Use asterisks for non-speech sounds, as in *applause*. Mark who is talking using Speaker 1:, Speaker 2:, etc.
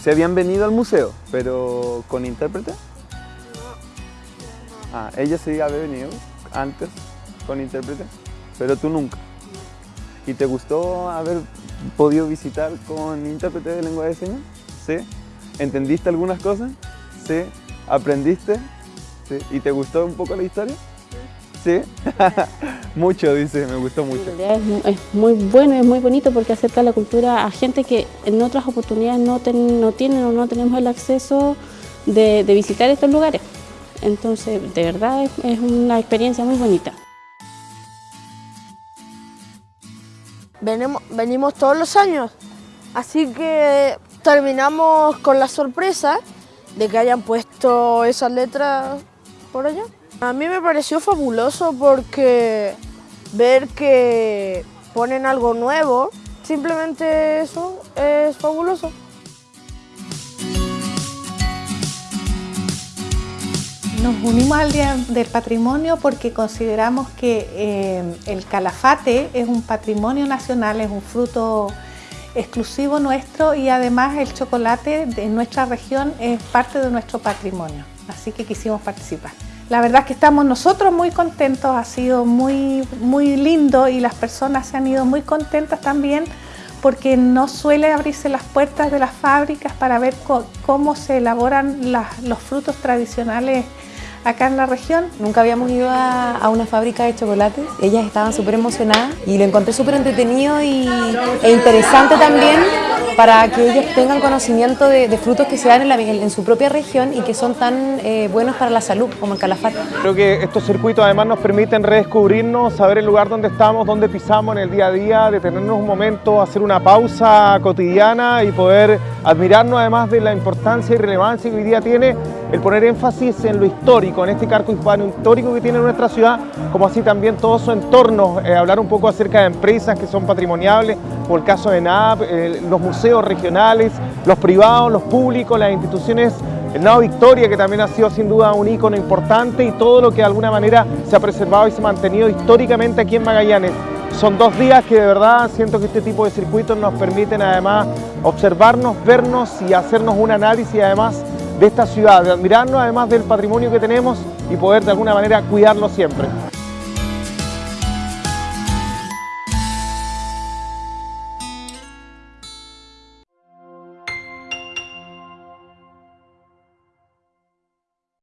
Speaker 1: Se habían venido al museo, pero con intérprete. Ah, ella sí había venido antes con intérprete, pero tú nunca. ¿Y te gustó haber podido visitar con intérprete de lengua de señas? ¿Sí? ¿Entendiste algunas cosas? ¿Sí? ¿Aprendiste? ¿Sí? ¿Y te gustó un poco la historia? ¿Sí? *laughs* mucho, dice, me gustó mucho.
Speaker 2: Es, mu- es muy bueno y es muy bonito porque acerca la cultura a gente que en otras oportunidades no, ten- no tienen o no tenemos el acceso de, de visitar estos lugares. Entonces, de verdad es, es una experiencia muy bonita.
Speaker 3: Venimos, venimos todos los años, así que terminamos con la sorpresa de que hayan puesto esas letras por allá. A mí me pareció fabuloso porque ver que ponen algo nuevo, simplemente eso es fabuloso.
Speaker 4: Nos unimos al Día del Patrimonio porque consideramos que eh, el calafate es un patrimonio nacional, es un fruto exclusivo nuestro y además el chocolate de nuestra región es parte de nuestro patrimonio, así que quisimos participar. La verdad es que estamos nosotros muy contentos, ha sido muy, muy lindo y las personas se han ido muy contentas también porque no suele abrirse las puertas de las fábricas para ver cómo se elaboran los frutos tradicionales acá en la región.
Speaker 5: Nunca habíamos ido a, a una fábrica de chocolates. Ellas estaban súper emocionadas y lo encontré súper entretenido y, e interesante también para que ellos tengan conocimiento de, frutos que se dan en, la- en su propia región y que son tan eh, buenos para la salud como el calafate.
Speaker 6: Creo que estos circuitos además nos permiten redescubrirnos, saber el lugar donde estamos, dónde pisamos en el día a día, detenernos un momento, hacer una pausa cotidiana y poder admirarnos además de la importancia y relevancia que hoy día tiene el poner énfasis en lo histórico, en este cargo hispano histórico que tiene nuestra ciudad, como así también todo su entorno, eh, hablar un poco acerca de empresas que son patrimoniables, como el caso de NAP, eh, los museos regionales, los privados, los públicos, las instituciones el Nao Victoria, que también ha sido sin duda un ícono importante y todo lo que de alguna manera se ha preservado y se ha mantenido históricamente aquí en Magallanes. Son dos días que de verdad siento que este tipo de circuitos nos permiten además observarnos, vernos y hacernos un análisis además de esta ciudad, de admirarnos además del patrimonio que tenemos y poder de alguna manera cuidarlo siempre.